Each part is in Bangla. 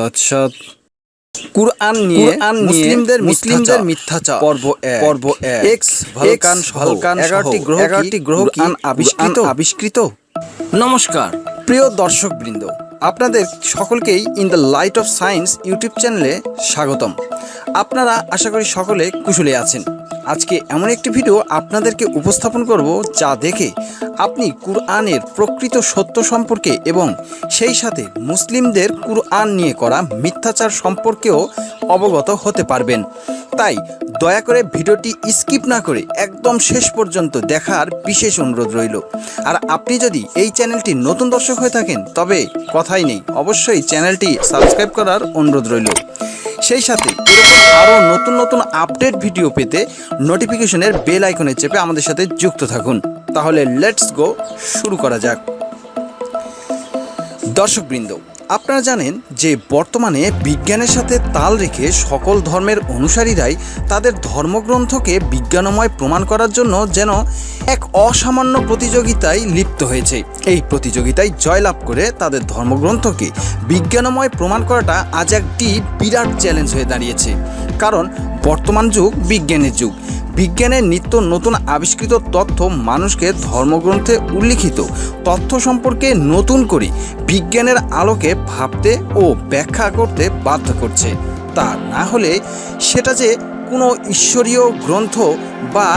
তৎসৎ। কুরআন নিয়ে কুরআন নিয়ে মুসলিমদের মুসলিমদের মিথ্যাচার। মিথ্যাচার পর্ব এক। পর্ব এক্স ভালকান ভালকান ভালকান এগারোটি গ্রহ এগারোটি আবিষ্কৃত। নমস্কার। প্রিয় দর্শকবৃন্দ আপনাদের সকলকেই in the light of science YouTube চ্যানেলে স্বাগতম। আপনারা আশা করি সকলে কুশলে আছেন। আজকে এমন একটি ভিডিও আপনাদেরকে উপস্থাপন করব যা দেখে আপনি কুরআনের প্রকৃত সত্য সম্পর্কে এবং সেই সাথে মুসলিমদের কুরআন নিয়ে করা মিথ্যাচার সম্পর্কেও অবগত হতে পারবেন। তাই দয়া করে ভিডিওটি স্কিপ না করে একদম শেষ পর্যন্ত দেখার বিশেষ অনুরোধ রইল। আর আপনি যদি এই চ্যানেলটি নতুন দর্শক হয়ে থাকেন, তবে কথাই নেই। অবশ্যই চ্যানেলটি সাবস্ক্রাইব করার অনুরোধ রইল। সেই সাথে এরকম আরও নতুন নতুন আপডেট ভিডিও পেতে নোটিফিকেশনের বেল আইকনে চেপে আমাদের সাথে যুক্ত থাকুন। তাহলে লেটস গো শুরু করা যাক। দর্শকবৃন্দ আপনারা জানেন যে বর্তমানে বিজ্ঞানের সাথে তাল রেখে সকল ধর্মের অনুসারীরাই তাদের ধর্মগ্রন্থকে বিজ্ঞানময় প্রমাণ করার জন্য যেন এক অসামান্য প্রতিযোগিতায় লিপ্ত হয়েছে। এই প্রতিযোগিতায় জয়লাভ করে তাদের ধর্মগ্রন্থকে বিজ্ঞানময় প্রমাণ করাটা আজ একটি বিরাট চ্যালেঞ্জ হয়ে দাঁড়িয়েছে। কারণ বর্তমান যুগ বিজ্ঞানের যুগ। বিজ্ঞানের নিত্য নতুন আবিষ্কৃত তথ্য মানুষকে ধর্মগ্রন্থে উল্লিখিত, তথ্য সম্পর্কে নতুন করে বিজ্ঞানের আলোকে ভাবতে ও ব্যাখ্যা করতে বাধ্য করছে। তা না হলে সেটা যে কোনো ঈশ্বরীয় গ্রন্থ বা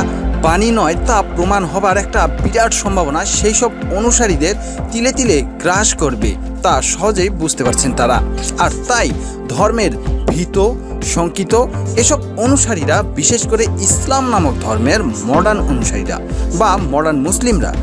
বাণী নয় তা প্রমাণ হবার একটা বিরাট সম্ভাবনা সেই সব অনুসারীদের তিলে তিলে গ্রাস করবে, তা সহজেই বুঝতে পারছেন তারা। আর তাই ধর্মের ভীত শঙ্কিত, এসব অনুসারীরা, বিশেষ করে ইসলাম নামক ধর্মের মডার্ন অনুসারীরা বা মডার্ন মুসলিমরা,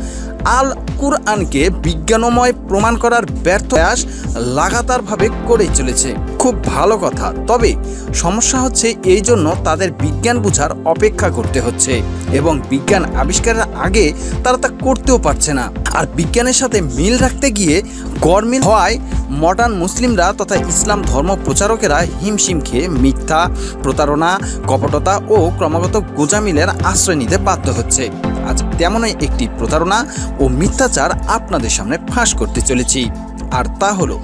আল কুরআনকে বিজ্ঞানময় প্রমাণ করার ব্যর্থ প্রয়াস লাগাতারভাবে করেই চলেছে। খুব ভালো কথা। তবে সমস্যা হচ্ছে এই জন্য তাদের বিজ্ঞান বুঝার অপেক্ষা করতে হচ্ছে এবং বিজ্ঞান আবিষ্কারের আগে তারা তা করতেও পারছে না। আর বিজ্ঞানের সাথে মিল রাখতে গিয়ে গরমিল হওয়ায় মডার্ন মুসলিমরা তথা ইসলাম ধর্ম প্রচারকেরা হিমশিম খেয়ে মিথ্যা, প্রতারণা, কপটতা ও ক্রমাগত গোজামিলের আশ্রয় নিতে বাধ্য হচ্ছে। আজ তেমনই একটি প্রতারণা ও মিথ্যাচার আপনাদের সামনে ফাঁস করতে চলেছি। আর তা হলো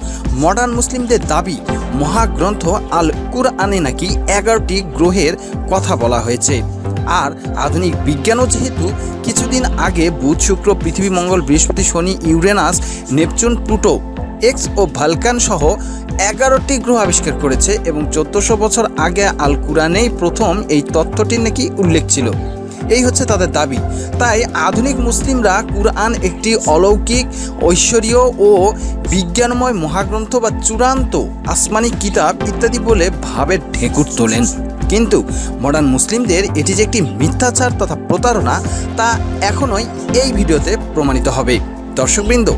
মডার্ন মুসলিমদের দাবি, মহাগ্রন্থ আল কুরআনে নাকি এগারোটি গ্রহের কথা বলা হয়েছে। আর আধুনিক বিজ্ঞানও যেহেতু কিছুদিন আগে বুধ, শুক্র, পৃথিবী, মঙ্গল, বৃহস্পতি, শনি, ইউরেনাস, নেপচুন, প্লুটো, এক্স ও ভালকান সহ এগারোটি গ্রহ আবিষ্কার করেছে এবং চোদ্দশো বছর আগে আল কুরআনেই প্রথম এই তত্ত্বটির নাকি উল্লেখ ছিল। এই হচ্ছে তাদের দাবি। তাই আধুনিক মুসলিমরা কুরআন একটি অলৌকিক, ঐশ্বরীয় ও বিজ্ঞানময় মহাগ্রন্থ বা চূড়ান্ত আসমানি কিতাব ইত্যাদি বলে ভাবে ঢেকুর তোলেন। কিন্তু মডার্ন মুসলিমদের এটি যে একটি মিথ্যাচার তথা প্রতারণা, তা এখনই এই ভিডিওতে প্রমাণিত হবে। দর্শকবৃন্দ,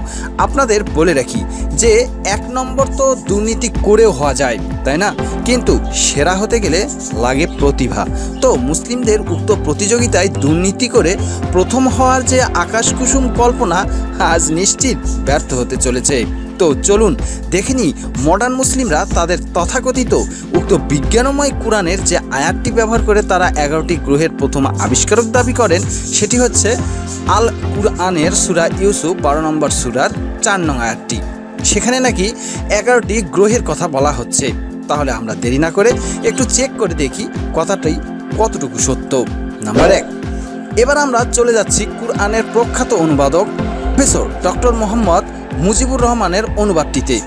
আপনাদের বলে রাখি যে এক নম্বর তো দুর্নীতি করেও হওয়া যায়, তাই না? কিন্তু সেরা হতে গেলে লাগে প্রতিভা। তো মুসলিমদের উক্ত প্রতিযোগিতায় দুর্নীতি করে প্রথম হওয়ার যে আকাশ কুসুম কল্পনা আজ নিশ্চিত ব্যর্থ হতে চলেছে। তো চলুন দেখে নিই মডার্ন মুসলিমরা তাদের তথাকথিত উক্ত বিজ্ঞানময় কোরআনের যে আয়াতটি ব্যবহার করে তারা এগারোটি গ্রহের প্রথম আবিষ্কারক দাবি করেন, সেটি হচ্ছে আল কুরআনের সুরা ইউসুফ, বারো নম্বর সুরার চার নং আয়াতটি। সেখানে নাকি এগারোটি গ্রহের কথা বলা হচ্ছে। তাহলে আমরা দেরি না করে একটু চেক করে দেখি কথাটাই কতটুকু সত্য। নাম্বার এক, এবার আমরা চলে যাচ্ছি কুরআনের প্রখ্যাত অনুবাদক প্রফেসর ডক্টর মোহাম্মদ মুজিবুর রহমানের অনুবাদটিতে।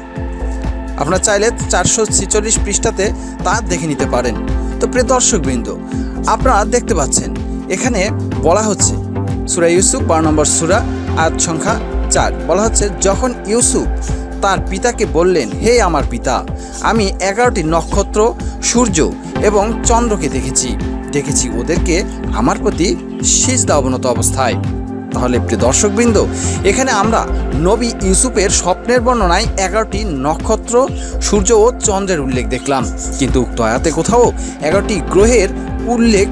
আপনারা চাইলে চারশো ছেচল্লিশ পৃষ্ঠাতে তা দেখে নিতে পারেন। তো প্রিয় দর্শকবৃন্দ, আপনারা দেখতে পাচ্ছেন, এখানে বলা হচ্ছে, সুরা ইউসুফ, বারো নম্বর সুরা, আয়াত সংখ্যা চার। বলা হচ্ছে, যখন ইউসুফ তার পিতাকে বললেন, হে আমার পিতা, আমি এগারোটি নক্ষত্র, সূর্য এবং চন্দ্রকে দেখেছি। দেখেছি ওদেরকে আমার প্রতি সিজদা অবনত অবস্থায়। তাহলে প্রিয় দর্শকবৃন্দ, এখানে আমরা নবী ইউসুফের স্বপ্নের বর্ণনায় এগারোটি নক্ষত্র, সূর্য ও চন্দ্রের উল্লেখ দেখলাম। কিন্তু উক্ত আয়াতে কোথাও এগারোটি গ্রহের উল্লেখ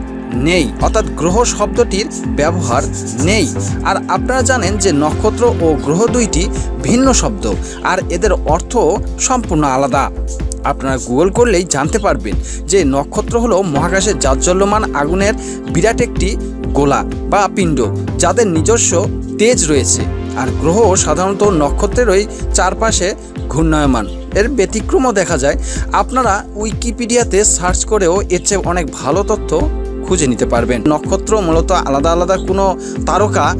নেই। অর্থাৎ গ্রহ শব্দটির ব্যবহার নেই। আর আপনারা জানেন যে নক্ষত্র ও গ্রহ দুইটি ভিন্ন শব্দ, আর এদের অর্থ সম্পূর্ণ আলাদা। আপনারা গুগল করলেই জানতে পারবেন যে নক্ষত্র হলো মহাকাশের জাজ্জল্যমান আগুনের বিরাট একটি গোলা বা পিণ্ড, যাদের নিজস্ব তেজ রয়েছে। আর গ্রহ সাধারণত নক্ষত্রেরই চারপাশে ঘূর্ণায়মান। এর ব্যতিক্রমও দেখা যায়। আপনারা উইকিপিডিয়াতে সার্চ করেও এর চেয়ে অনেক ভালো তথ্য খুঁজে নিতে পারবেন। নক্ষত্র মূলত আলাদা আলাদা কোনো তারকা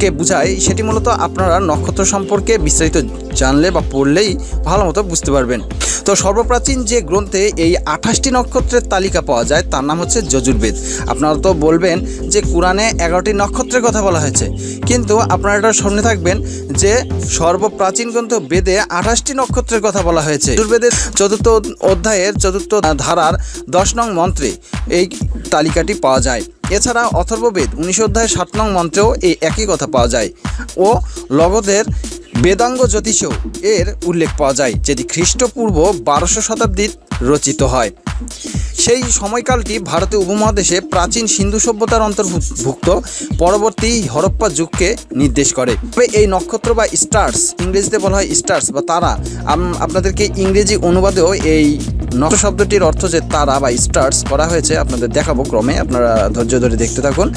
কে বোঝায়, সেটি মূলত আপনারা নক্ষত্র সম্পর্কে বিস্তারিত জানলে বা পড়লেই ভালো মতো বুঝতে পারবেন। তো সর্বপ্রাচীন যে গ্রন্থে এই আঠাশটি নক্ষত্রের তালিকা পাওয়া যায়, তার নাম হচ্ছে যজুর্বেদ। আপনারা তো বলবেন যে কোরআনে এগারোটি নক্ষত্রের কথা বলা হয়েছে, কিন্তু আপনারা এটা শুনে থাকবেন যে সর্বপ্রাচীন গ্রন্থ বেদে আঠাশটি নক্ষত্রের কথা বলা হয়েছে। যজুর্বেদের চতুর্থ অধ্যায়ের চতুর্থ ধারার দশ নং মন্ত্রে এই তালিকাটি পাওয়া যায়। এছাড়া অথর্ববেদ উনিশ অধ্যায় সাত নং মন্ত্রেও এই একই কথা পাওয়া যায় ও লগদের বেদাঙ্গ জ্যোতিষ এর উল্লেখ পাওয়া যায়, যেটি খ্রিস্টপূর্ব বারোশো শতাব্দীর রচিত হয়। সেই সময়কালটি ভারতীয় উপমহাদেশে প্রাচীন সিন্ধু সভ্যতার অন্তর্ভুক্ত। পরবর্তী হরপ্পা যুগকে নির্দেশ করে। তবে এই নক্ষত্র বা স্টার্স, ইংরেজিতে বলা হয় স্টার্স বা তারা আপনাদেরকে ইংরেজি অনুবাদেও এই নক্ষত্র শব্দটির অর্থ যে তারা বা স্টার্স করা হয়েছে, আপনাদের দেখাবো ক্রমে, আপনারা ধৈর্য ধরে দেখতে থাকুন।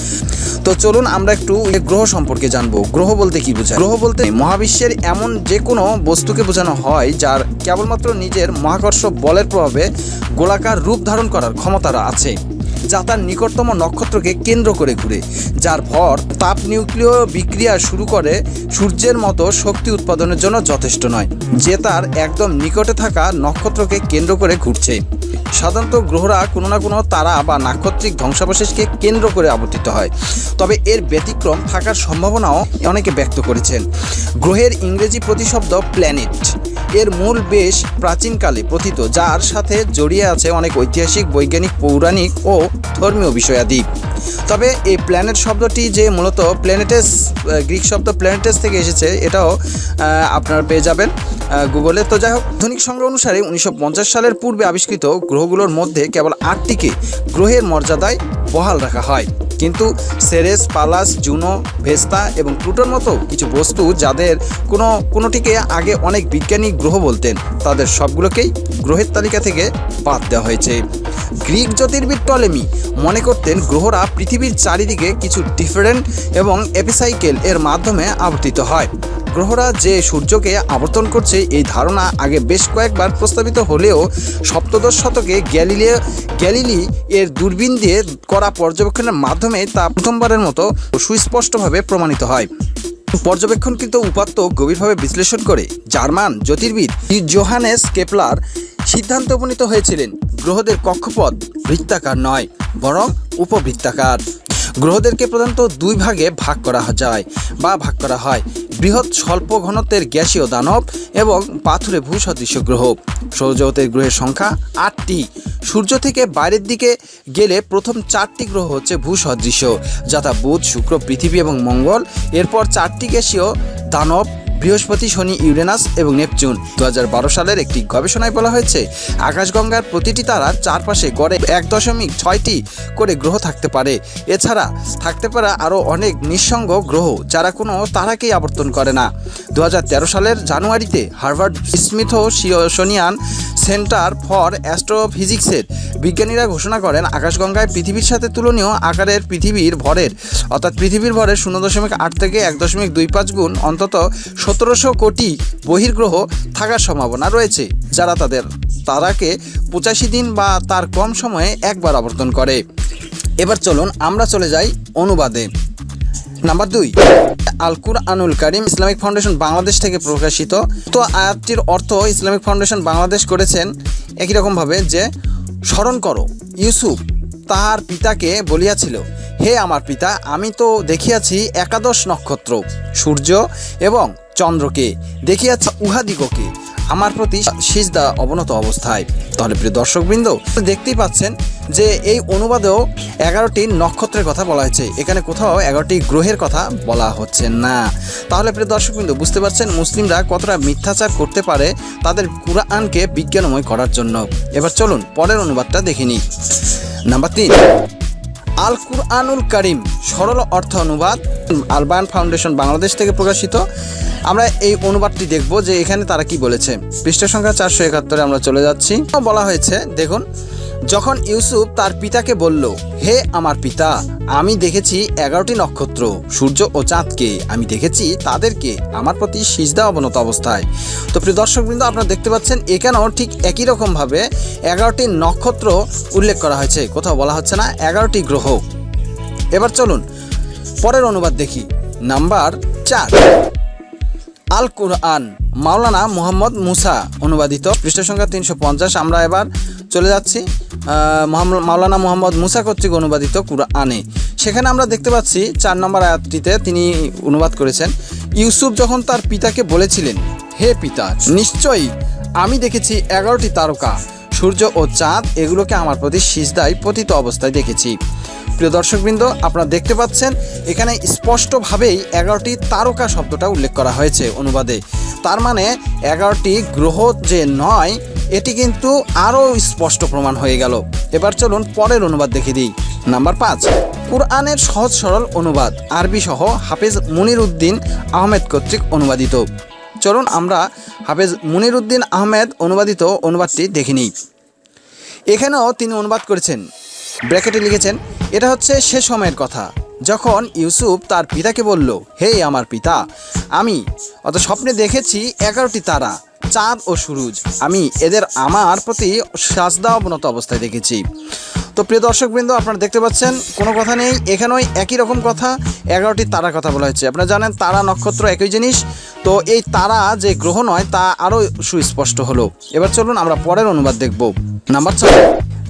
তো চলুন আমরা একটু গ্রহ সম্পর্কে জানব। গ্রহ বলতে কি বোঝায়? গ্রহ বলতে মহাবিশ্বের এমন যে কোনো বস্তুকে বোঝানো হয়, যার কেবলমাত্র নিজের মহাকর্ষ বলের প্রভাবে গোলাকার রূপ ধারণ করার ক্ষমতারা আছে। যা তার নিকটতম নক্ষত্রকে কেন্দ্র করে ঘুরে, যার ভর তাপ নিউক্লিয় বিক্রিয়া শুরু করে সূর্যের মতো শক্তি উৎপাদনের জন্য যথেষ্ট নয়, যে তার একদম নিকটে থাকা নক্ষত্রকে কেন্দ্র করে ঘুরছে। সাধারণত গ্রহরা কোনো না কোনো তারা বা নাক্ষত্রিক ধ্বংসাবশেষকে কেন্দ্র করে আবর্তিত হয়, তবে এর ব্যতিক্রম থাকার সম্ভাবনাও অনেকে ব্যক্ত করেছেন। গ্রহের ইংরেজি প্রতিশব্দ প্ল্যানেট এর মূল বেশ প্রাচীনকালে প্রথিত, যার সাথে জড়িয়ে আছে অনেক ঐতিহাসিক, বৈজ্ঞানিক, পৌরাণিক ও ধর্মীয় বিষয়াদি। তবে এই প্ল্যানেট শব্দটি যে মূলত প্ল্যানেটেস গ্রিক শব্দ প্ল্যানেটেস থেকে এসেছে, এটাও আপনারা পেয়ে যাবেন গুগলে। তো যাই হোক, আধুনিক সংগ্রহ অনুসারে উনিশশো পঞ্চাশ সালের পূর্বে আবিষ্কৃত গ্রহগুলোর মধ্যে কেবল আটটিকে গ্রহের মর্যাদায় বহাল রাখা হয়। কিন্তু সেরেস, পালাস, জুনো, ভেস্তা এবং প্লুটোর মতো কিছু বস্তু যাদের কোনো, কোনোটিকে আগে অনেক বিজ্ঞানী গ্রহ বলতেন, তাদের সবগুলোকেই গ্রহের তালিকা থেকে বাদ দেওয়া হয়েছে। গ্রিক জ্যোতির্বিদ টলেমি মনে করতেন গ্রহরা পৃথিবীর চারিদিকে কিছু ডিফারেন্ট এবং এপিসাইকেল এর মাধ্যমে আবর্তিত হয়। গ্রহরা যে সূর্যকে আবর্তন করছে, এই ধারণা আগে বেশ কয়েকবার প্রস্তাবিত হলেও সপ্তদশ শতকে গ্যালিলিও গ্যালিলি এর দূরবীন দিয়ে করা পর্যবেক্ষণের মাধ্যমে তা প্রথমবারের মতো সুস্পষ্টভাবে প্রমাণিত হয়। পর্যবেক্ষণকৃত উপাত্ত গভীরভাবে বিশ্লেষণ করে জার্মান জ্যোতির্বিদ জোহানেস কেপলার সিদ্ধান্তে উপনীত হয়েছিলেন গ্রহদের কক্ষপথ বৃত্তাকার নয়, বরং উপবৃত্তাকার। গ্রহদেরকে প্রধানত দুই ভাগে ভাগ করা যায় বা ভাগ করা হয়, বৃহৎ স্বল্প ঘনত্বের গ্যাসীয় দানব এবং পাথুরে ভূসদৃশ্য গ্রহ। সৌরজগতের গ্রহের সংখ্যা আটটি। সূর্য থেকে বাইরের দিকে গেলে প্রথম চারটি গ্রহ হচ্ছে ভূসদৃশ্য যথা বুধ, শুক্র, পৃথিবী এবং মঙ্গল। এরপর চারটি গ্যাসীয় দানব বৃহস্পতি, শনি, ইউরেনাস এবং নেপচুন। দু হাজার বারো সালের একটি গবেষণায় বলা হয়েছে, আকাশগঙ্গার প্রতিটি তারার চারপাশে গড়ে এক দশমিক ছয়টি করে গ্রহ থাকতে পারে। এছাড়া থাকতে পারে আরও অনেক নিঃসঙ্গ গ্রহ যারা কোনো তারাকেই আবর্তন করে না। দু হাজার তেরো সালের জানুয়ারিতে Harvard Smith Smithsonian centre for অ্যাস্ট্রোফিজিক্সের বিজ্ঞানীরা ঘোষণা করেন, আকাশগঙ্গায় পৃথিবীর সাথে তুলনীয় আকারের পৃথিবীর ভরের, অর্থাৎ পৃথিবীর ভরের শূন্য দশমিক আট থেকে এক দশমিক দুই পাঁচ গুণ অন্তত সতেরোশো কোটি বহির্গ্রহ থাকার সম্ভাবনা রয়েছে, যারা তাদের, তারাকে পঁচাশি দিন বা তার কম সময়ে একবার আবর্তন করে। এবার চলুন আমরা চলে যাই অনুবাদে। নাম্বার দুই আলকুর আনুল কারিম ইসলামিক ফাউন্ডেশন বাংলাদেশ থেকে প্রকাশিত। তো আয়াতটির অর্থ ইসলামিক ফাউন্ডেশন বাংলাদেশ করেছেন একই রকমভাবে যে, স্মরণ করো, ইউসুফ তাহার পিতাকে বলিয়াছিল, হে আমার পিতা, আমি তো দেখিয়াছি একাদশ নক্ষত্র, সূর্য এবং চন্দ্রকে দেখিয়াছি উহাদিগকে আমার প্রতি সিজদা অবনত অবস্থায়। তাহলে প্রিয় দর্শকবৃন্দ দেখতেই পাচ্ছেন যে এই অনুবাদেও এগারোটি নক্ষত্রের কথা বলা হয়েছে। এখানে কোথাও এগারোটি গ্রহের কথা বলা হচ্ছে না। তাহলে প্রিয় দর্শকবৃন্দ, বুঝতে পারছেন মুসলিমরা কতটা মিথ্যাচার করতে পারে তাদের কুরআনকে বিজ্ঞানময় করার জন্য। এবার চলুন পরের অনুবাদটা দেখে নিই। নাম্বার তিন আল কুরআনুল করিম, সরল অর্থ অনুবাদ। আরবান ফাউন্ডেশন বাংলাদেশ থেকে প্রকাশিত। আমরা এই অনুবাদটি দেখব যে এখানে তারা কি বলেছে। পৃষ্ঠা সংখ্যা চারশো একাত্তরে আমরা চলে যাচ্ছি। বলা হয়েছে, দেখুন, যখন ইউসুফ তার পিতাকে বলল, হে আমার পিতা, আমি দেখেছি এগারোটি নক্ষত্র, সূর্য ও চাঁদকে। আমি দেখেছি তাদেরকে আমার প্রতি সিজদা অবনত অবস্থায়। তো প্রিয় দর্শকবৃন্দ, আপনারা দেখতে পাচ্ছেন, এখানেও ঠিক একই রকমভাবে এগারোটি নক্ষত্র উল্লেখ করা হয়েছে। কোথাও বলা হচ্ছে না, এগারোটি গ্রহ। এবার চলুন পরের অনুবাদ দেখি। নাম্বার চার। আল কুরআন, মাওলানা মোহাম্মদ মুসা অনুবাদিত পৃষ্ঠ সংখ্যা তিনশো পঞ্চাশ। আমরা এবার চলে যাচ্ছি মাওলানা মোহাম্মদ মুসা কর্তৃক অনুবাদিত কুরআনে। সেখানে আমরা দেখতে পাচ্ছি, চার নম্বর আয়াতটিতে তিনি অনুবাদ করেছেন, ইউসুফ যখন তার পিতাকে বলেছিলেন, হে পিতা, নিশ্চয়ই আমি দেখেছি এগারোটি তারকা। সূর্য ও চাঁদ, এগুলোকে আমার প্রতি সিজদায় পতিত অবস্থায় দেখেছি। প্রিয় দর্শকবৃন্দ, আপনারা দেখতে পাচ্ছেন, এখানে স্পষ্টভাবেই এগারোটি তারকা শব্দটা উল্লেখ করা হয়েছে অনুবাদে। তার মানে এগারোটি গ্রহ যে নয়, এটি কিন্তু আরও স্পষ্ট প্রমাণ হয়ে গেল। এবার চলুন পরের অনুবাদ দেখে দিই। নাম্বার পাঁচ, কুরআনের সহজ সরল অনুবাদ আরবি সহ হাফেজ মুনির উদ্দিন আহমেদ কর্তৃক অনুবাদিত। চলুন আমরা হাফেজ মুনির উদ্দিন আহমেদ অনুবাদিত অনুবাদটি দেখে নিই। এখানেও তিনি অনুবাদ করেছেন ব্র্যাকেটে লিখেছেন, এটা হচ্ছে সে সময়ের কথা। যখন ইউসুফ তার পিতাকে বলল, হে আমার পিতা, আমি অত স্বপ্নে দেখেছি এগারোটি তারা, চাঁদ ও সুরুজ। আমি এদের আমার প্রতি সাজদা অবনত অবস্থায় দেখেছি। তো প্রিয় দর্শকবৃন্দ, আপনারা দেখতে পাচ্ছেন, কোনো কথা নেই, এখানেও একই রকম কথা, এগারোটি তারার কথা বলা হয়েছে। আপনারা জানেন, তারা নক্ষত্র একই জিনিস, তো এই তারা যে গ্রহ নয়, তা আরও সুস্পষ্ট হলো। এবার চলুন আমরা পরের অনুবাদ দেখব। নাম্বার ছয়।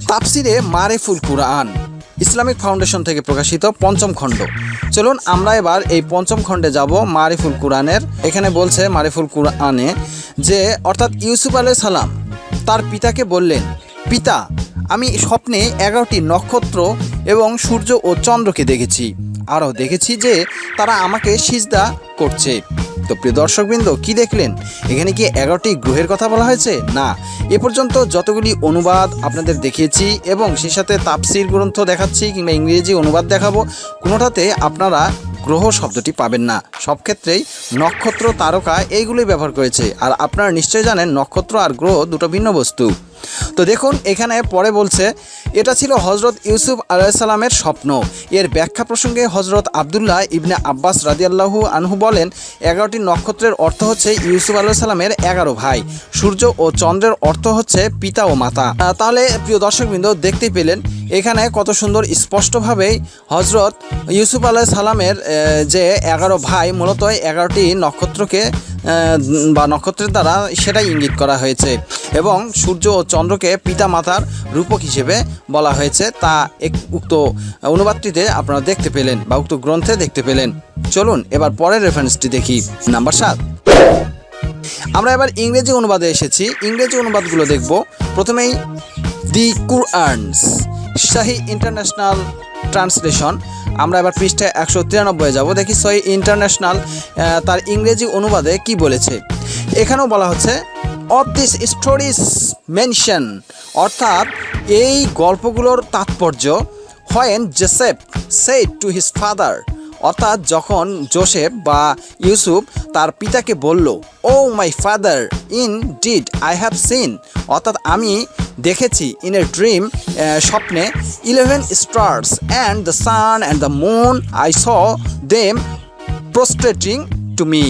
তাফসিরে মারেফুল কুরআন, ইসলামিক ফাউন্ডেশন থেকে প্রকাশিত পঞ্চম খণ্ড। চলুন আমরা এবার এই পঞ্চম খণ্ডে যাব মারিফুল কুরআনের। এখানে বলছে মারিফুল কুরআনে যে, অর্থাৎ ইউসুফ আলাইহিস সালাম তার পিতাকে বললেন, পিতা, আমি স্বপ্নে এগারোটি নক্ষত্র এবং সূর্য ও চন্দ্রকে দেখেছি। আরও দেখেছি যে, তারা আমাকে সিজদা করছে। তো প্রিয় দর্শকবৃন্দ, কি দেখলেন? এখানে কি এগারোটি গ্রহের কথা বলা হয়েছে? না। এ পর্যন্ত যতগুলি অনুবাদ আপনাদের দেখিয়েছি এবং সেই সাথে তাপসির গ্রন্থ দেখাচ্ছি কিংবা ইংরেজি অনুবাদ দেখাবো, কোনোটাতে আপনারা গ্রহ শব্দটি পাবেন না। সব ক্ষেত্রেই নক্ষত্র তারকা এইগুলোই ব্যবহার করেছে। আর আপনারা নিশ্চয়ই জানেন, নক্ষত্র আর গ্রহ দুটো ভিন্ন বস্তু। তো দেখুন, এখানে পরে বলছে, এটা ছিল হজরত ইউসুফ আলাইসাল্লামের স্বপ্ন। এর ব্যাখ্যা প্রসঙ্গে হজরত আবদুল্লাহ ইবনে আব্বাস রাদিয়াল্লাহু আনহু বলেন, এগারোটি নক্ষত্রের অর্থ হচ্ছে ইউসুফ আলাইসাল্লামের এগারো ভাই। সূর্য ও চন্দ্রের অর্থ হচ্ছে পিতা ও মাতা। তাহলে প্রিয় দর্শকবৃন্দ, দেখতেই পেলেন এখানে কত সুন্দর স্পষ্টভাবেই হজরত ইউসুফ আলাহ সালামের যে এগারো ভাই, মূলত এগারোটি নক্ষত্রকে বা নক্ষত্রের দ্বারা সেটাই ইঙ্গিত করা হয়েছে। এবং সূর্য ও চন্দ্রকে পিতা মাতার রূপক হিসেবে বলা হয়েছে। তা এক উক্ত অনুবাদটিতে আপনারা দেখতে পেলেন, বা উক্ত গ্রন্থে দেখতে পেলেন। চলুন এবার পরের রেফারেন্সটি দেখি, নাম্বার সাত। আমরা এবার ইংরেজি অনুবাদে এসেছি। ইংরেজি অনুবাদগুলো দেখব। প্রথমেই, দি কুরআনস শাহি ইন্টারন্যাশনাল ট্রান্সলেশন। আমরা এবার পৃষ্ঠায় একশো তিরানব্বই যাব। দেখি সহি ইন্টারন্যাশনাল তার ইংরেজি অনুবাদে কি বলেছে। এখানেও বলা হচ্ছে অফ দিস স্টোরিজ মেনশন অর্থাৎ এই গল্পগুলোর তাৎপর্য when Joseph said to his father অর্থাৎ যখন জোসেফ বা ইউসুফ তার পিতাকে বলল O my father indeed I have seen অর্থাৎ আমি দেখেছি ইন এ ড্রিম স্বপ্নে eleven stars and the sun and the moon I saw them prostrating to me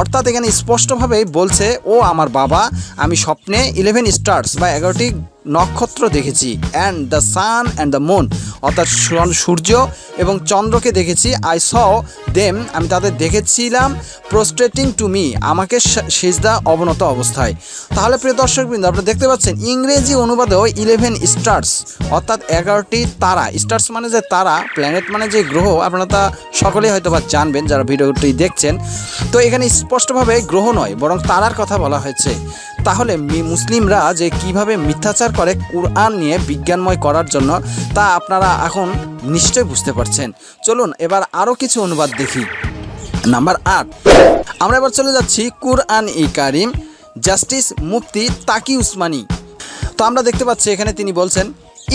অর্থাৎ এখানে স্পষ্টভাবেই বলছে, ও আমার বাবা, আমি স্বপ্নে ইলেভেন স্টার্স বা এগারোটি নক্ষত্র দেখেছি and the sun and the moon অর্থাৎ সূর্য- এবং চন্দ্রকে দেখেছি। আই স দেম আমি তাদের দেখেছিলাম প্রস্ট্রেটিং টু মি আমাকে সেজদা অবনত অবস্থায়। তাহলে প্রিয় দর্শকবৃন্দ, আপনারা দেখতে পাচ্ছেন, ইংরেজি অনুবাদেও ইলেভেন স্টার্স অর্থাৎ এগারোটি তারা। স্টার্স মানে যে তারা প্ল্যানেট মানে যে গ্রহ, আপনারা তা সকলেই হয়তো বা জানবেন, যারা ভিডিওটি দেখছেন। তো এখানে স্পষ্টভাবে গ্রহ নয়, বরং তারার কথা বলা হয়েছে। তাহলে মুসলিমরা যে কীভাবে মিথ্যাচার করে কোরআন নিয়ে বিজ্ঞানময় করার জন্য, তা আপনারা এখন নিশ্চয়ই বুঝতে পারছেন। চলুন এবার আরও কিছু অনুবাদ দেখি। নাম্বার আট। আমরা এবার চলে যাচ্ছি কুরআন ই কারিম, জাস্টিস মুফতি তাকি উসমানি। তো আমরা দেখতে পাচ্ছি এখানে তিনি বলছেন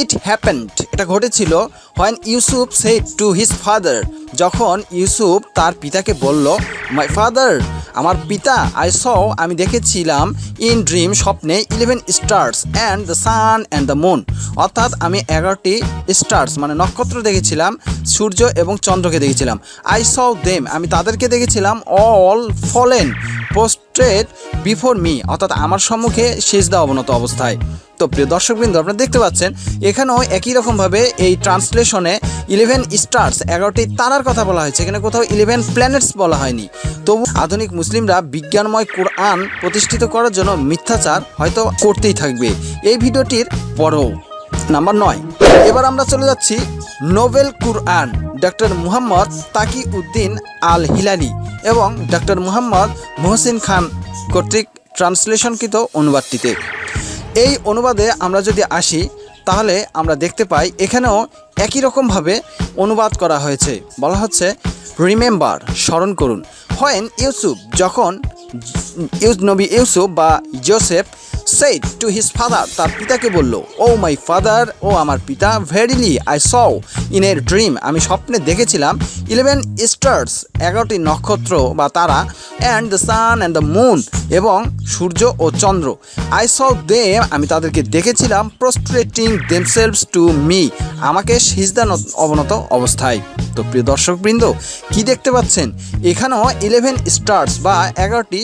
ইট হ্যাপেন্ড এটা ঘটেছিল when Yusuf said to his father যখন ইউসুফ তার পিতাকে বলল মাই ফাদার আমার পিতা আই স আমি দেখেছিলাম ইন ড্রিম স্বপ্নে eleven stars and the sun and the moon অর্থাৎ আমি এগারোটি স্টার্স মানে নক্ষত্র দেখেছিলাম, সূর্য এবং চন্দ্রকে দেখেছিলাম। আই স দেম আমি তাদেরকে দেখেছিলাম all fallen prostrate before me অর্থাৎ আমার সম্মুখে সেজদা অবনত অবস্থায়। তো প্রিয় দর্শকবৃন্দ, আপনারা দেখতে পাচ্ছেন, এখানেও একই রকমভাবে এই ট্রান্সলেশনে ইলেভেন স্টার্স এগারোটি তারার কথা বলা হয়েছে। এখানে কোথাও ইলেভেন প্ল্যানেটস বলা হয়নি। তবু আধুনিক মুসলিমরা বিজ্ঞানময় কোরআন প্রতিষ্ঠিত করার জন্য মিথ্যাচার হয়তো করতেই থাকবে। এই ভিডিওটির পরও। নাম্বার নয়। এবার আমরা চলে যাচ্ছি noble Quran doctor Muhammad Taqi uddin al Hilali এবং ডক্টর মুহাম্মদ মোহসিন খান কর্তৃক ট্রান্সলেশনকৃত অনুবাদটিতে। এই অনুবাদে আমরা যদি আসি, তাহলে আমরা দেখতে পাই এখানেও একই রকমভাবে অনুবাদ করা হয়েছে। বলা হচ্ছে, রিমেম্বার স্মরণ করুন। হয়েন ইউসুফ যখন ইউস নবী ইউসুফ বা Joseph said to his father তার পিতাকে বলল ও মাই ফাদার ও আমার পিতা verily I saw in a dream আমি স্বপ্নে দেখেছিলাম ইলেভেন স্টার্স এগারোটি নক্ষত্র বা তারা and the sun and the moon এবং সূর্য ও চন্দ্র। আই স দে আমি তাদেরকে দেখেছিলাম প্রস্ট্রেটিং দেমসেলভস টু মি আমাকে সিজদান অবনত অবস্থায়। তো প্রিয় দর্শকবৃন্দ, কি দেখতে পাচ্ছেন? এখানেও ইলেভেন স্টার্স বা এগারোটি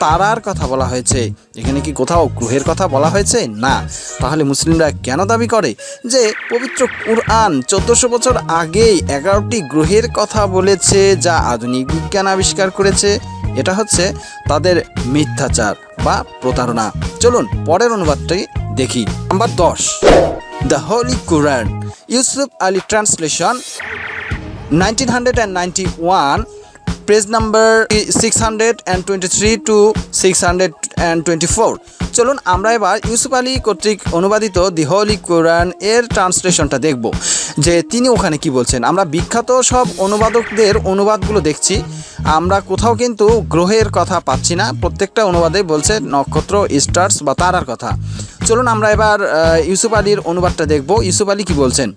তারার কথা বলা হয়েছে। এখানে কি কোথাও গ্রহের কথা বলা হয়েছে? না। তাহলে মুসলিমরা কেন দাবি করে যে পবিত্র কুরআন চোদ্দোশো বছর আগেই এগারোটি গ্রহের কথা বলেছে, যা আধুনিক বিজ্ঞান আবিষ্কার করেছে? এটা হচ্ছে তাদের মিথ্যাচার বা প্রতারণা। চলুন পরের অনুবাদটি দেখি। নাম্বার দশ, the holy Quran, Yusuf Ali translation 1991 page number six hundred and twenty three to six hundred and twenty four চলুন আমরা এবার ইউসুফ আলী কর্তৃক অনুবাদিত দি হোলি কোরআন এর ট্রান্সলেশনটা দেখব। যে তিনি ওখানে কি বলছেন, আমরা বিখ্যাত সব অনুবাদকদের অনুবাদগুলো দেখছি, আমরা কোথাও কিন্তু গ্রহের কথা পাচ্ছি না, প্রত্যেকটা অনুবাদে বলছে নক্ষত্র, স্টার্স বা তারার কথা। চলুন আমরা এবার ইউসুফ আলীর অনুবাদটা দেখব। ইউসুফ আলী কি বলছেন?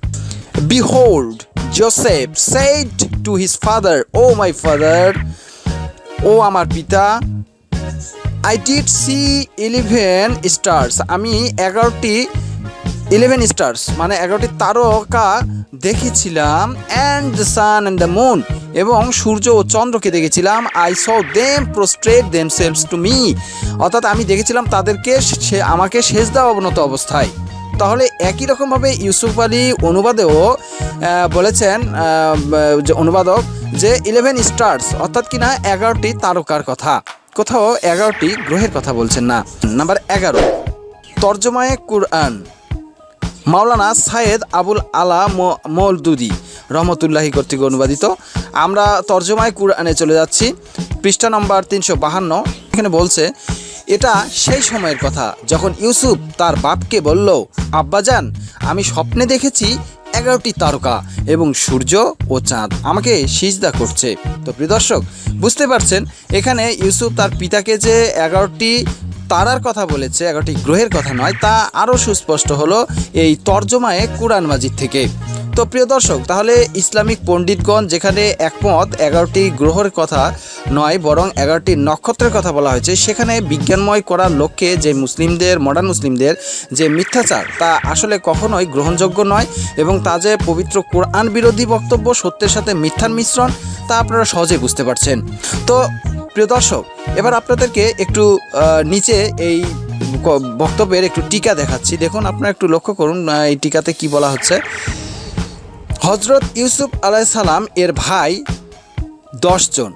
Behold, Joseph said to his father, O my father, ও আমার পিতা I did see eleven stars আমি এগারোটি ইলেভেন স্টার্স মানে এগারোটি তারকা দেখেছিলাম and the sun and the moon এবং সূর্য ও চন্দ্রকে দেখেছিলাম I saw them prostrate themselves to me অর্থাৎ আমি দেখেছিলাম তাদেরকে সে আমাকে শেষ দেওয়া অবনত অবস্থায়। তাহলে একই রকমভাবে ইউসুফ আলী অনুবাদেও বলেছেন যে অনুবাদক যে ইলেভেন স্টার্স অর্থাৎ কিনা এগারোটি তারকার কথা। কোথাও এগারোটি গ্রহের কথা বলছেন না। নাম্বার এগারো, তর্জমায়ে কুরআন। মাওলানা সায়েদ আবুল আলা মৌলদুদি রহমতুল্লাহি কর্তৃক অনুবাদিত। আমরা তর্জমায় কুরআনে চলে যাচ্ছি। পৃষ্ঠা নম্বর তিনশো বাহান্ন। এখানে বলছে এটা সেই সময়ের কথা। যখন ইউসুফ তার বাপকে বলল আব্বাজান আমি স্বপ্নে দেখেছি এগারোটি তারকা এবং সূর্য ও চাঁদ। আমাকে সিজদা করছে। তো প্রিয় দর্শক, বুঝতে পারছেন, এখানে ইউসুফ তার পিতাকে যে এগারোটি তারার কথা বলেছে এগারোটি গ্রহের কথা নয়, তা আরও সুস্পষ্ট হলো এই তর্জমায়ে কুরআন মাজিদ থেকে। তো প্রিয় দর্শক, তাহলে ইসলামিক পণ্ডিতগণ যেখানে একমত, এগারোটি গ্রহের কথা নয়, বরং এগারোটি নক্ষত্রের কথা বলা হয়েছে, সেখানে বিজ্ঞানময় করার লক্ষ্যে যে মুসলিমদের, মডার্ন মুসলিমদের যে মিথ্যাচার, তা আসলে কখনোই গ্রহণযোগ্য নয় এবং তা যে পবিত্র কোরআন বিরোধী বক্তব্য, সত্যের সাথে মিথ্যার মিশ্রণ, তা আপনারা সহজে বুঝতে পারছেন। তো প্রিয় দর্শক, এবার আপনাদেরকে একটু নিচে এই বক্তব্যের একটু টিকা দেখাচ্ছি। দেখুন, আপনারা একটু লক্ষ্য করুন এই টিকাতে কি বলা হচ্ছে। হজরত ইউসুফ আলাইসালাম এর ভাই দশজন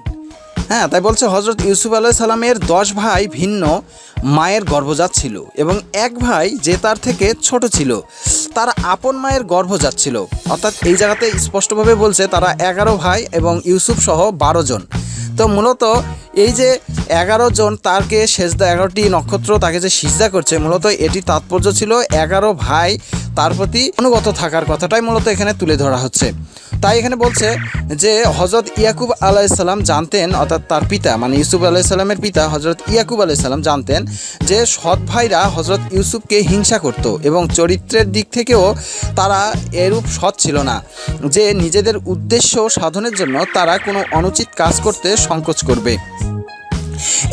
হ্যাঁ তাই বলছে হজরত ইউসুফ আলাহ সালামের দশ ভাই ভিন্ন মায়ের গর্ভজাত ছিল এবং এক ভাই যে তার থেকে ছোট ছিল, তারা আপন মায়ের গর্ভজাত ছিল। অর্থাৎ এই জায়গাতে স্পষ্টভাবে বলছে তারা এগারো ভাই এবং ইউসুফ সহ বারো জন। তো মূলত এই যে এগারো জন তাকে সেজদা এগারোটি নক্ষত্র তাকে যে সিজদা করছে, মূলত এটি তাৎপর্য ছিল এগারো ভাই তার প্রতি অনুগত থাকার কথাটাই মূলত এখানে তুলে ধরা হচ্ছে। তাই এখানে বলছে যে হজরত ইয়াকুব আলাইসাল্লাম জানতেন, অর্থাৎ তার পিতা মানে ইউসুফ আলাইসাল্লামের পিতা হজরত ইয়াকুব আলাইসাল্লাম জানতেন যে, সৎ ভাইরা হজরত ইউসুফকে হিংসা করত এবং চরিত্রের দিক থেকেও তারা এরূপ সৎ ছিল না, যে নিজেদের উদ্দেশ্য সাধনের জন্য তারা কোনো অনুচিত কাজ করতে সংকোচ করবে।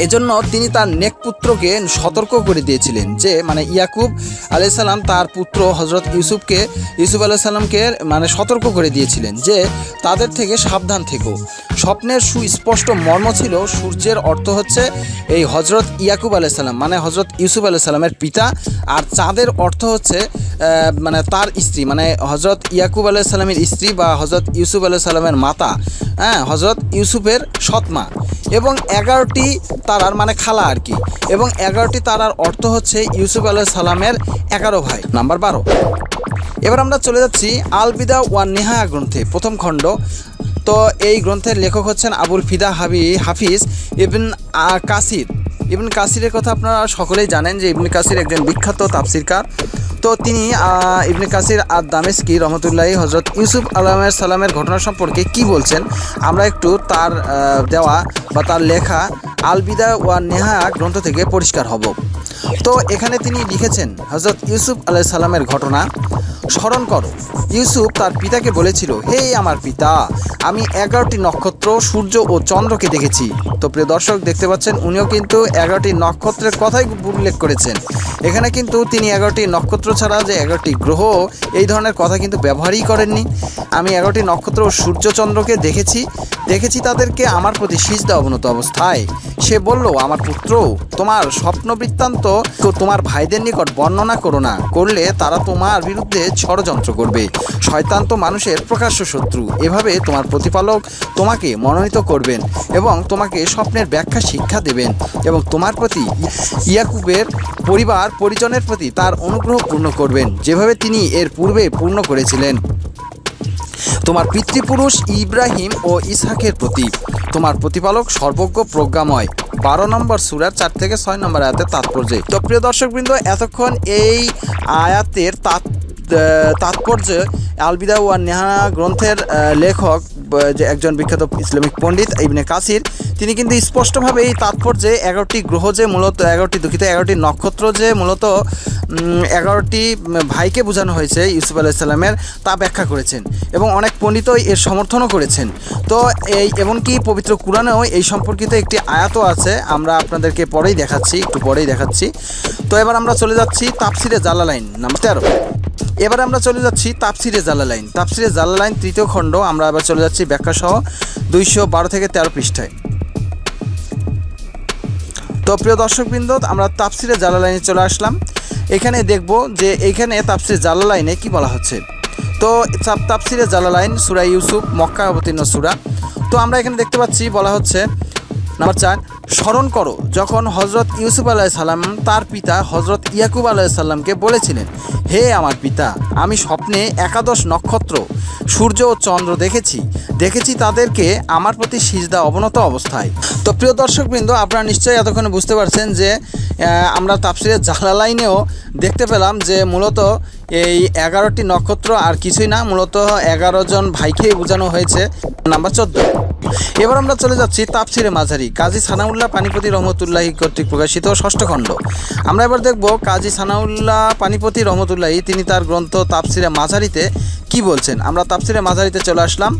এজন্য তিনি তার নেক পুত্রকে সতর্ক করে দিয়েছিলেন যে মানে ইয়াকুব আলাইসাল্লাম তার পুত্র হজরত ইউসুফকে, ইউসুফ আলাইসাল্লামকে মানে সতর্ক করে দিয়েছিলেন যে, তাদের থেকে সাবধান থেকো। স্বপ্নের সুস্পষ্ট মর্ম ছিল, সূর্যের অর্থ হচ্ছে এই হজরত ইয়াকুব আলাইসাল্লাম মানে হজরত ইউসুফ আলাইসাল্লামের পিতা। আর চাঁদের অর্থ হচ্ছে মানে তার স্ত্রী মানে হজরত ইয়াকুব আলাইসাল্লামের স্ত্রী বা হজরত ইউসুফ আলাইসাল্লামের মাতা হ্যাঁ হজরত ইউসুফের সৎমা। এবং এগারোটি তারার মানে খালা আর কি। এবং এগারোটি তারার অর্থ হচ্ছে ইউসুফ আলাহ সালামের এগারো ভাই, নাম্বার বারো। এবার আমরা চলে যাচ্ছি আলবিদা ওয়ান নেহায়া গ্রন্থে, প্রথম খণ্ড। তো এই গ্রন্থের লেখক হচ্ছেন আবুল ফিদা হাবি হাফিজ ইবন কাসির। ইবন কাসিরের কথা আপনারা সকলেই জানেন যে ইবন কাসির একজন বিখ্যাত তাফসিরকার। তো তিনি ইবনে কাসির আর দামেস্কি রহমতুল্লাহি হজরত ইউসুফ আলমের সালামের ঘটনা সম্পর্কে কি বলছেন, আমরা একটু তার দেওয়া বা তার লেখা আলবিদা ওয়া নেহা গ্রন্থ থেকে পরিষ্কার হব। তো এখানে তিনি লিখেছেন হজরত ইউসুফ আলাই সালামের ঘটনা স্মরণ করো। ইউসুফ তার পিতাকে বলেছিল, হে আমার পিতা, আমি এগারোটি নক্ষত্র, সূর্য ও চন্দ্রকে দেখেছি। তো প্রিয় দর্শক, দেখতে পাচ্ছেন, উনিও কিন্তু এগারোটি নক্ষত্রের কথাই উল্লেখ করেছেন। এখানে কিন্তু তিনি এগারোটি নক্ষত্র ছাড়া যে এগারোটি গ্রহ, এই ধরনের কথা কিন্তু ব্যবহারই করেননি। আমি এগারোটি নক্ষত্র ও সূর্যচন্দ্রকে দেখেছি। দেখেছি তাদেরকে আমার প্রতি সিজদা অবনত অবস্থায়। সে বলল, আমার পুত্র, তোমার স্বপ্ন বৃত্তান্ত তোমার ভাইদের নিকট বর্ণনা করো না। করলে তারা তোমার বিরুদ্ধে ষড়যন্ত্র করবে। শয়তান তো মানুষের প্রকাশ্য শত্রু। এভাবে তোমার প্রতিপালক তোমাকে মনোনীত করবেন এবং তোমাকে স্বপ্নের ব্যাখ্যা শিক্ষা দেবেন এবং তোমার প্রতি ইয়াকুবের পরিবার, পরিজনের প্রতি তার অনুগ্রহ পূর্ণ করবেন, যেভাবে তিনি এর পূর্বে পূর্ণ করেছিলেন। তোমার পিতৃপুরুষ ইব্রাহিম ও ইসহাকের প্রতি তোমার প্রতিপালক সর্বজ্ঞ প্রজ্ঞাময়। বারো নম্বর সুরার চার থেকে ছয় নম্বর আয়াতের তাৎপর্যে। তো প্রিয় দর্শকবৃন্দ, এতক্ষণ এই আয়াতের তাৎ তাৎপর্য আলবিদা ওয়া নেহানা গ্রন্থের লেখক যে একজন বিখ্যাত ইসলামিক পণ্ডিত ইবনে কাসির, তিনি কিন্তু স্পষ্টভাবে এই তাৎপর্যে এগারোটি গ্রহ যে মূলত, এগারোটি দুঃখিত, এগারোটি নক্ষত্র যে মূলত এগারোটি ভাইকে বোঝানো হয়েছে ইউসুফ আলাইসাল্লামের তা ব্যাখ্যা করেছেন এবং অনেক পণ্ডিতই এর সমর্থনও করেছেন। তো এই, এমনকি পবিত্র কোরআনেও এই সম্পর্কিত একটি আয়াতও আছে, আমরা আপনাদেরকে পরেই দেখাচ্ছি, একটু পরেই দেখাচ্ছি। তো এবার আমরা চলে যাচ্ছি তাপসিরে জালালাইন, নাম্বার তেরো। এবার আমরা চলে যাচ্ছি তাপসিরে জালালাইন। তাপসিরে জালা লাইন তৃতীয় খণ্ড, আমরা এবার চলে যাচ্ছি ব্যাখ্যা সহ দুইশো বারো থেকে তেরো পৃষ্ঠায়। তো প্রিয় দর্শকবৃন্দ, আমরা তাপসিরে জালা লাইনে চলে আসলাম। এখানে দেখব যে এইখানে জালা লাইনে কি বলা হচ্ছে। তো তাপ- তাপসিরে জালালাইন সুরা ইউসুফ মক্কা অবতীর্ণ সুরা। তো আমরা এখানে দেখতে পাচ্ছি বলা হচ্ছে, নাম্বার চার, স্মরণ করো। যখন হজরত ইউসুফ আলাহ সাল্লাম তার পিতা হজরত ইয়াকুব আলাহ সাল্লামকে বলেছিলেন হে আমার পিতা, আমি স্বপ্নে একাদশ নক্ষত্র, সূর্য ও চন্দ্র দেখেছি। দেখেছি তাদেরকে আমার প্রতি সিজদা অবনত অবস্থায়। তো প্রিয় দর্শকবৃন্দ, আপনারা নিশ্চয়ই এতক্ষণে বুঝতে পারছেন যে আমরা তাপসিরের জালালাইনেও দেখতে পেলাম যে মূলত এই এগারোটি নক্ষত্র আর কিছুই না, মূলত এগারো জন ভাইকেই বোঝানো হয়েছে, নাম্বার চোদ্দ। এবার আমরা চলে যাচ্ছি তাপসিরে মাঝারি, কাজী সানাউল্লাহ পানিপতি রহমতুল্লাহি কর্তৃক প্রকাশিত ষষ্ঠ খণ্ড। আমরা এবার দেখব কাজী সানাউল্লাহ পানিপতি রহমতুল্লাহি তিনি তার গ্রন্থ তাপসিরে মাঝারিতে কি বলছেন? আমরা তাপসিরে মাঝারিতে চলে আসলাম।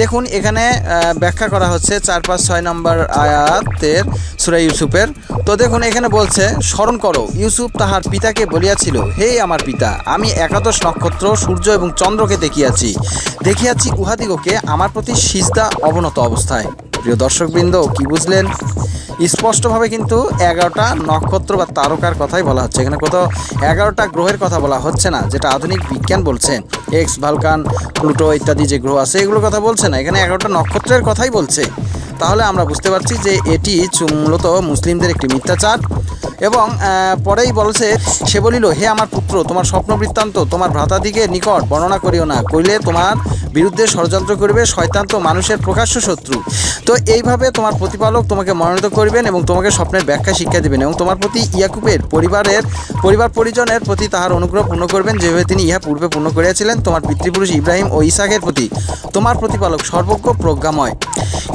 দেখুন, এখানে ব্যাখ্যা করা হচ্ছে চার পাঁচ ছয় নম্বর আয়াতের সুরা ইউসুফের। তো দেখুন, এখানে বলছে, স্মরণ করো, ইউসুফ তাহার পিতাকে বলিয়াছিল, হে আমার পিতা, আমি একাদশ নক্ষত্র, সূর্য এবং চন্দ্রকে দেখিয়াছি। দেখিয়াছি উহাদিগকে আমার প্রতি সিজদা অবনত অবস্থায়। প্রিয় দর্শকবৃন্দ, কি বুঝলেন? স্পষ্টভাবে কিন্তু এগারোটা নক্ষত্র বা তারকার কথাই বলা হচ্ছে। এখানে কোথাও এগারোটা গ্রহের কথা বলা হচ্ছে না, যেটা আধুনিক বিজ্ঞান বলছেন এক্স ভালকান প্লুটো ইত্যাদি যে গ্রহ আছে, এগুলোর কথা বলছে না। এখানে এগারোটা নক্ষত্রের কথাই বলছে। তাহলে আমরা বুঝতে পারছি যে এটি মূলত মুসলিমদের একটি মিথ্যাচার এবং পরেই বলছে, সে বলিল, হে আমার পুত্র, তোমার স্বপ্ন বৃত্তান্ত, তোমার ভ্রাতাদিকে নিকট বর্ণনা করিও না। কইলে তোমার বিরুদ্ধে ষড়যন্ত্র করবে, শয়তান তো মানুষের প্রকাশ্য শত্রু। তো এইভাবে তোমার প্রতিপালক তোমাকে মনোনীত করবেন এবং তোমাকে স্বপ্নের ব্যাখ্যা শিক্ষা দেবেন এবং তোমার প্রতি ইয়াকুবের পরিবারের, পরিবার পরিজনের প্রতি তাহার অনুগ্রহ পূর্ণ করবেন। যেভাবে তিনি ইহা পূর্বে পূর্ণ করিয়াছিলেন, তোমার পিতৃপুরুষ ইব্রাহিম ও ইসাকের প্রতি তোমার প্রতিপালক সর্বজ্ঞ প্রজ্ঞাময়।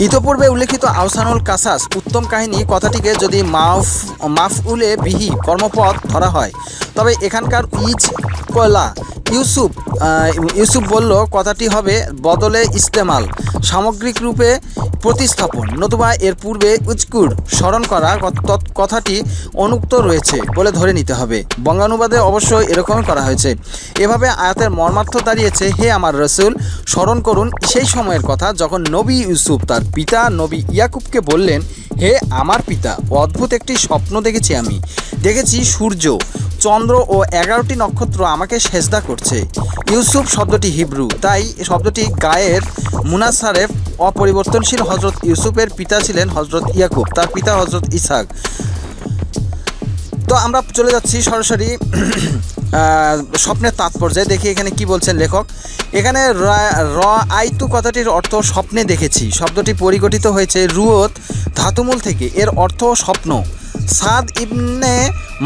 ইতপূর্বে উল্লেখিত আহসানুল কাসাস উত্তম কাহিনী কথাটিকে যদি মাফ, মাফউলে বিহি কর্মপথ ধরা হয়, তবে এখানকার ইজ কলা ইউসুফ ইউসুফ বলল, কথাটি হবে বদলে ইস্তেমাল। সামগ্রিক রূপে প্রতিস্থাপন। নতুবা এর পূর্বে উজকুর স্মরণ করা কথাটি অনুক্ত রয়েছে বলে ধরে নিতে হবে। বঙ্গানুবাদে অবশ্যই এরকমই করা হয়েছে। এভাবে আয়াতের মর্মার্থ দাঁড়িয়েছে, হে আমার রসুল, স্মরণ করুন সেই সময়ের কথা যখন নবী ইউসুফ তার পিতা নবী ইয়াকুবকে বললেন, হে আমার পিতা অদ্ভুত একটি স্বপ্ন দেখেছি আমি। দেখেছি সূর্য, চন্দ্র ও এগারোটি নক্ষত্র আমাকে সেজদা করছে। ইউসুফ শব্দটি হিব্রু, তাই শব্দটি গায়ের মুনাসারেফ অপরিবর্তনশীল হজরত ইউসুফের পিতা ছিলেন হজরত ইয়াকুব, তার পিতা হজরত ইসাক তো আমরা চলে যাচ্ছি সরাসরি স্বপ্নের তাৎপর্যে। দেখি এখানে কি বলছেন লেখক। এখানে র আইতু কথাটির অর্থ স্বপ্নে দেখেছি। শব্দটি পরিগঠিত হয়েছে রুয়ত ধাতুমূল থেকে। এর অর্থ স্বপ্ন। সাদ ইবনে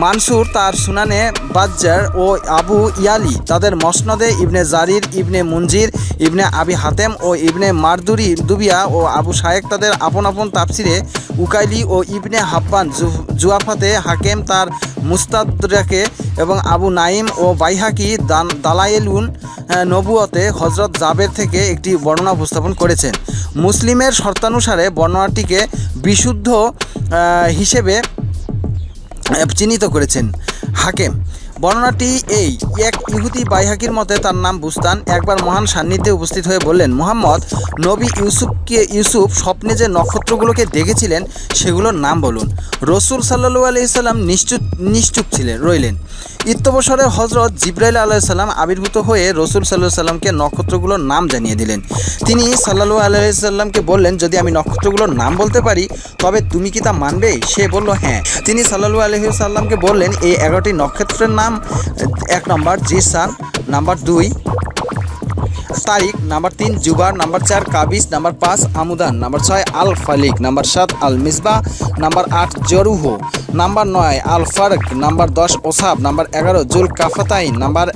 মানসুর, তার সুনানে বাজ্জার ও আবু ইয়ালি, তাদের মসনদে ইবনে জারির, ইবনে মুনজির, ইবনে আবি হাতেম ও ইবনে মারদুরি দুবিয়া ও আবু শায়েক তাদের আপন আপন তাপসিরে উকাইলি ও ইবনে হাব্বান জুয়াফাতে হাকেম তার মুস্তাদরাকে এবং আবু নাইম ও বাইহাকি দান, দালায়েলুন নবুয়তে হজরত জাবের থেকে একটি বর্ণনা উপস্থাপন করেছেন। মুসলিমের শর্তানুসারে বর্ণনাটিকে বিশুদ্ধ হিসেবে চিহ্নিত করেছেন। হাকেম বর্ণনাটি এই। এক ইহুদি বাইহাকির মতে তার নাম বুস্তান। একবার মহান সান্নিধ্যে উপস্থিত হয়ে বললেন, মোহাম্মদ, নবী ইউসুফকে ইউসুফ স্বপ্নে যে নক্ষত্রগুলোকে দেখেছিলেন, সেগুলোর নাম বলুন। রসুল সাল্লু আলহিসাল্লাম নিশ্চুপ নিশ্চুপ ছিলেন, রইলেন। ইত্যবসরে হজরত জিব্রাইল আলাইসাল্লাম আবির্ভূত হয়ে রসুল সাল্লাহ সাল্লামকে নক্ষত্রগুলোর নাম জানিয়ে দিলেন। তিনি সাল্লাহু আলাইসাল্লামকে বললেন, যদি আমি নক্ষত্রগুলোর নাম বলতে পারি, তবে তুমি কি তা মানবে? সে বলল হ্যাঁ। তিনি সাল্লাহু আলহিসাল্লামকে বললেন, এই এগারোটি নক্ষত্রের নাম এক নম্বর, জিসান, নাম্বার দুই তারিক নাম্বার তিন জুবার নাম্বার চার কাবিস নাম্বার পাঁচ, আমুদান, নাম্বার ছয় আল ফালিক নাম্বার সাত আল মিসবা নাম্বার আট, জরুহ, নাম্বার নয় আল ফারক নাম্বার দশ, ওসাব, নাম্বার এগারো জুল কাফাতাইন নাম্বার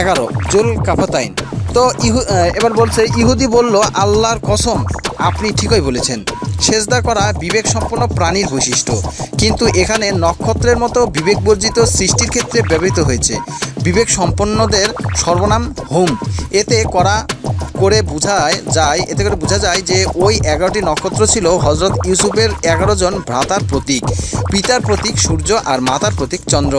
এগারো জুল কাফাতাইন তো ইহু এবার বলছে, ইহুদি বলল, আল্লাহর কসম, আপনি ঠিকই বলেছেন। সেজদা করা বিবেক সম্পন্ন প্রাণীর বৈশিষ্ট্য। কিন্তু এখানে নক্ষত্রের মতো বিবেক বর্জিত সৃষ্টির ক্ষেত্রে ব্যবহৃত হয়েছে। বিবেক সম্পন্নদের সর্বনাম হোম। এতে করা করে বোঝায় যায়, এতে করে বোঝা যায় যে ওই এগারোটি নক্ষত্র ছিল হজরত ইউসুফের এগারো জন ভ্রাতার প্রতীক, পিতার প্রতীক সূর্য আর মাতার প্রতীক চন্দ্র।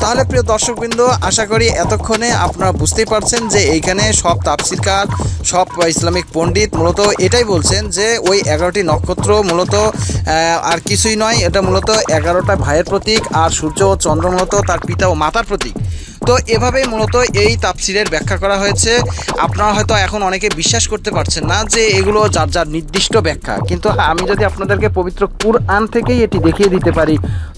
তাহলে প্রিয় দর্শকবৃন্দ, আশা করি এতক্ষণে আপনারা বুঝতেই পারছেন যে এইখানে সব তাপসিরকার সব ইসলামিক পণ্ডিত মূলত এটাই বলছেন যে ওই এগারোটি নক্ষত্র মূলত আর কিছুই নয়, এটা মূলত এগারোটা ভাইয়ের প্রতীক আর সূর্য ও চন্দ্র মূলত তার পিতা ও মাতার প্রতীক। তো এভাবেই মূলত এই তাপসিরের ব্যাখ্যা করা হয়েছে। আপনারা হয়তো এখন অনেকে বিশ্বাস করতে পারছেন না যে এগুলো যার যার নির্দিষ্ট ব্যাখ্যা। কিন্তু আমি যদি আপনাদেরকে পবিত্র কুরআন থেকেই এটি দেখিয়ে দিতে পারি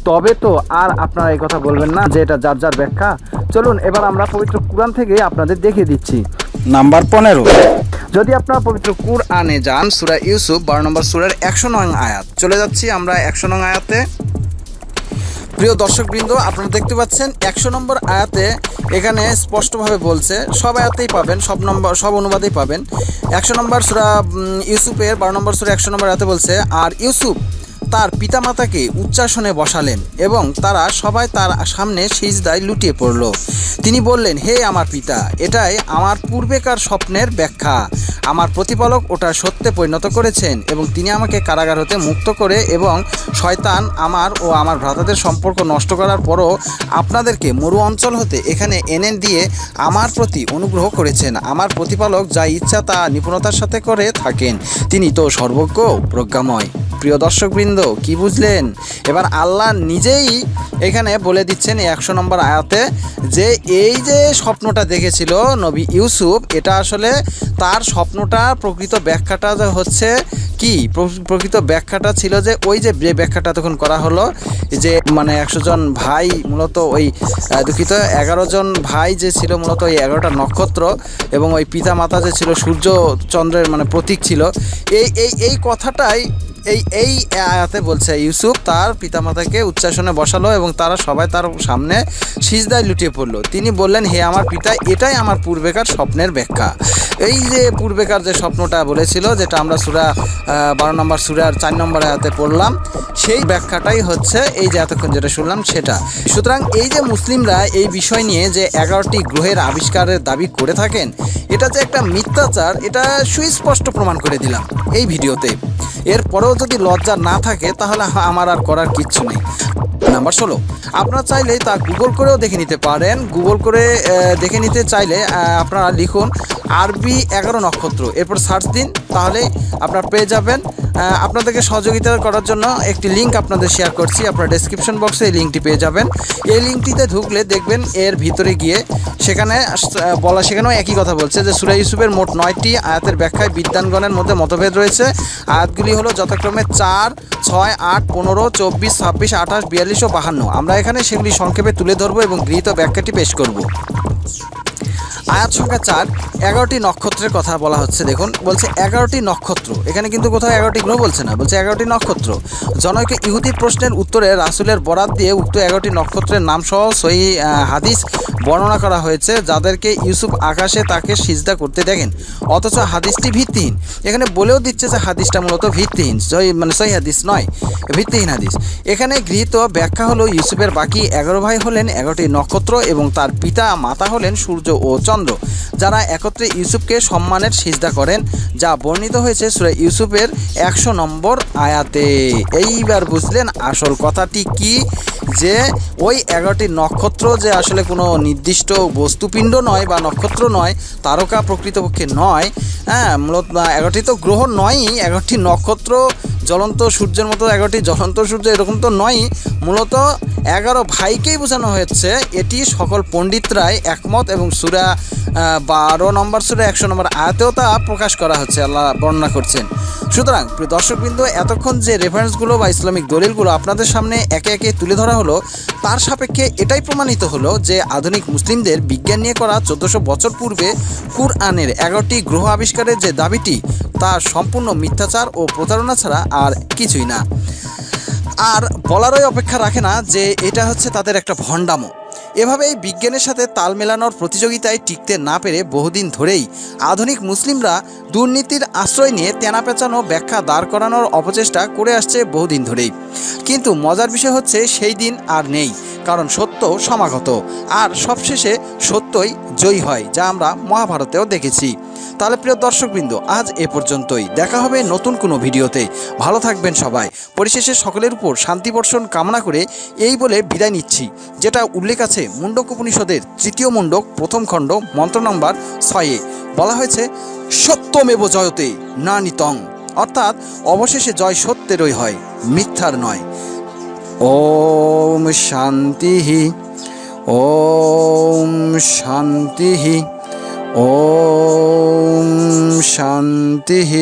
তবে তো আর আপনারা এই কথা বলবেন না যে এটা যার যার ব্যাখ্যা। চলুন এবার আমরা পবিত্র কুরআন থেকে আপনাদের দেখিয়ে দিচ্ছি। নাম্বার পনেরো। যদি আপনারা পবিত্র কুরআনে যান সুরা ইউসুফ বারো নম্বর সুরার একশো নং আয়াত। চলে যাচ্ছি আমরা একশো নং আয়াতে। প্রিয় দর্শকবৃন্দ, আপনারা দেখতে পাচ্ছেন একশো নম্বর আয়াতে এখানে স্পষ্টভাবে বলছে, সব আয়াতেই পাবেন, সব নম্বর, সব অনুবাদেই পাবেন। একশো নম্বর সুরা ইউসুফের, বারো নম্বর সুরা একশো নম্বর আয়াতে বলছে, আর ইউসুফ তার পিতামাতাকে উচ্চাসনে বসালেন এবং তারা সবাই তার সামনে সিজদায় লুটিয়ে পড়ল। তিনি বললেন, হে আমার পিতা, এটাই আমার পূর্বেকার স্বপ্নের ব্যাখ্যা। আমার প্রতিপালক ওটা সত্যে পরিণত করেছেন এবং তিনি আমাকে কারাগার হতে মুক্ত করে এবং শয়তান আমার ও আমার ভ্রাতাদের সম্পর্ক নষ্ট করার পরও আপনাদেরকে মরু অঞ্চল হতে এখানে এনে দিয়ে আমার প্রতি অনুগ্রহ করেছেন। আমার প্রতিপালক যা ইচ্ছা তা নিপুণতার সাথে করে থাকেন। তিনি তো সর্বজ্ঞ প্রজ্ঞাময়। প্রিয় দর্শকবৃন্দ, কি বুঝলেন? এবার আল্লাহ নিজেই এখানে বলে দিচ্ছেন একশো নম্বর আয়াতে যে এই যে স্বপ্নটা দেখেছিল নবী ইউসুফ, এটা আসলে তার স্বপ্নটা প্রকৃত ব্যাখ্যাটা হচ্ছে কি? প্র- প্রকৃত ব্যাখ্যাটা ছিল যে ওই যে ব্যাখ্যাটা তখন করা হলো যে মানে একশো জন ভাই মূলত ওই দুঃখিত, এগারো জন ভাই যে ছিল মূলত ওই এগারোটা নক্ষত্র এবং ওই পিতা মাতা যে ছিল সূর্য চন্দ্রের মানে প্রতীক ছিল। এই এই এই কথাটাই এই এই আয়াতে বলছে, ইউসুফ তার পিতামাতাকে উচ্চাসনে বসালো এবং তারা সবাই তার সামনে সিজদায় লুটিয়ে পড়ল। তিনি বললেন, হে আমার পিতা, এটাই আমার পূর্বেকার স্বপ্নের ব্যাখ্যা। এই যে পূর্বেকার যে স্বপ্নটা বলেছিল, যেটা আমরা সুরা বারো নম্বর সুরার চার নম্বর আয়াতে পড়লাম, সেই ব্যাখ্যাটাই হচ্ছে এই যে এতক্ষণ যেটা শুনলাম সেটা। সুতরাং এই যে মুসলিমরা এই বিষয় নিয়ে যে এগারোটি গ্রহের আবিষ্কারের দাবি করে থাকেন, এটা যে একটা মিথ্যাচার, এটা সুস্পষ্ট প্রমাণ করে দিলাম এই ভিডিওতে। এরপরেও যদি লজ্জা না থাকে, তাহলে আমার আর করার কিচ্ছু নেই। নাম্বার ষোলো। আপনারা চাইলে তা গুগল করেও দেখে নিতে পারেন। গুগল করে দেখে নিতে চাইলে আপনারা লিখুন আরবি এগারো নক্ষত্র। এরপর সার্চ দিন তাহলে আপনারা পেয়ে যাবেন। আপনাদেরকে সহযোগিতা করার জন্য একটি লিঙ্ক আপনাদের শেয়ার করছি। আপনার ডেসক্রিপশন বক্সে এই লিঙ্কটি পেয়ে যাবেন। এই লিঙ্কটিতে ঢুকলে দেখবেন এর ভিতরে গিয়ে সেখানে বলা, সেখানেও একই কথা বলছে যে সুরা ইউসুফের মোট নয়টি আয়াতের ব্যাখ্যায় বিদ্যানগণের মধ্যে মতভেদ রয়েছে। আয়াতগুলি হলো যথাক্রমে চার, ছয়, আট, পনেরো, চব্বিশ, ছাব্বিশ, আঠাশ, বিয়াল্লিশ ও বাহান্ন। আমরা এখানে সেগুলি সংক্ষেপে তুলে ধরবো এবং গৃহীত ব্যাখ্যাটি পেশ করব। আয়াত সংখ্যা চার, এগারোটি নক্ষত্রের কথা বলা হচ্ছে। দেখুন, বলছে এগারোটি নক্ষত্র। এখানে কিন্তু কোথাও এগারোটি গ্রহ বলছে না, বলছে এগারোটি নক্ষত্র। জনৈক ইহুদি প্রশ্নের উত্তরে রাসুলের বরাত দিয়ে উক্ত এগারোটি নক্ষত্রের নাম সহ সই হাদিস বর্ণনা করা হয়েছে, যাদেরকে ইউসুফ আকাশে তাকে সিজদা করতে দেখেন। অথচ হাদিসটি ভিত্তিহীন। এখানে বলেও দিচ্ছে যে হাদিসটা মূলত ভিত্তিহীন। সই মানে সই হাদিস নয়, ভিত্তিহীন হাদিস। এখানে গৃহীত ব্যাখ্যা হলো ইউসুফের বাকি এগারো ভাই হলেন এগারোটি নক্ষত্র এবং তার পিতা মাতা হলেন সূর্য ও চন্দ্র, যারা একত্রে ইউসুফকে সম্মানের সিজদা করেন, যা বর্ণিত হয়েছে সুরে ইউসুফের একশো নম্বর আয়াতে। এইবার বুঝলেন আসল কথাটি কি? যে ওই এগারোটি নক্ষত্র যে আসলে কোনো নির্দিষ্ট বস্তুপিণ্ড নয় বা নক্ষত্র নয়, তারকা প্রকৃতপক্ষে নয় হ্যাঁ মূলত এগারোটি তো গ্রহ নয়ই, এগারোটি নক্ষত্র, জ্বলন্ত সূর্যের মতো এগারোটি জ্বলন্ত সূর্য এরকম তো নয়ই। মূলত এগারো ভাইকেই বোঝানো হয়েছে। এটি সকল পণ্ডিতরাই একমত এবং সুরা বারো নম্বর সুরা একশো নম্বর আয়াতেও তা প্রকাশ করা হচ্ছে, আল্লাহ বর্ণনা করছেন। সুতরাং দর্শকবৃন্দ, এতক্ষণ যে রেফারেন্সগুলো বা ইসলামিক দলিলগুলো আপনাদের সামনে একে একে তুলে ধরা হলো, তার সাপেক্ষে এটাই প্রমাণিত হলো যে আধুনিক মুসলিমদের বিজ্ঞান নিয়ে করা চোদ্দোশো বছর পূর্বে কুরআনের এগারোটি গ্রহ আবিষ্কারের যে দাবিটি, তা সম্পূর্ণ মিথ্যাচার প্রতারণা ছাড়া আর কিছুই না। আর বলারই অপেক্ষা রাখে না যে এটা হচ্ছে তাদের একটা ভণ্ডামো। এভাবেই বিজ্ঞানের সাথে তাল মেলানোর প্রতিযোগিতায় টিকতে না পেরে বহুদিন ধরেই আধুনিক মুসলিমরা দুর্নীতির আশ্রয় নিয়ে তেনা পেঁচানো ব্যাখ্যা দাঁড় করানোর অপচেষ্টা করে আসছে বহুদিন ধরেই। কিন্তু মজার বিষয় হচ্ছে সেই দিন আর নেই, কারণ সত্য সমাগত। আর সবশেষে সত্যই জয়ী হয়, যা আমরা মহাভারতেও দেখেছি। তাহলে প্রিয় দর্শকবৃন্দ, আজ এ পর্যন্তই। দেখা হবে নতুন কোনো ভিডিওতে। ভালো থাকবেন সবাই। পরিশেষে সকলের উপর শান্তি বর্ষণ কামনা করে এই বলে বিদায় নিচ্ছি, যেটা উল্লেখ আছে মুন্ডক উপনিষদের তৃতীয় মুন্ডক প্রথম খণ্ড, মন্ত্র নম্বর ছয়ে বলা হয়েছে, সত্যমেব জয়তে না নিতং অর্থাৎ অবশেষে জয় সত্যেরই হয়, মিথ্যার নয়। ওম শান্তি ওম শান্তি। ॐ शान्तिः।